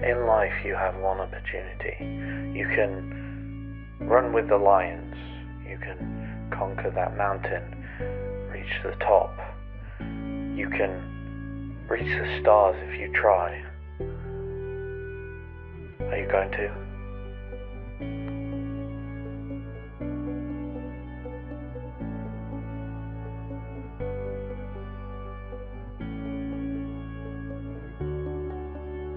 In life, you have one opportunity. You can run with the lions, you can conquer that mountain, reach the top. You can reach the stars if you try. Are you going to?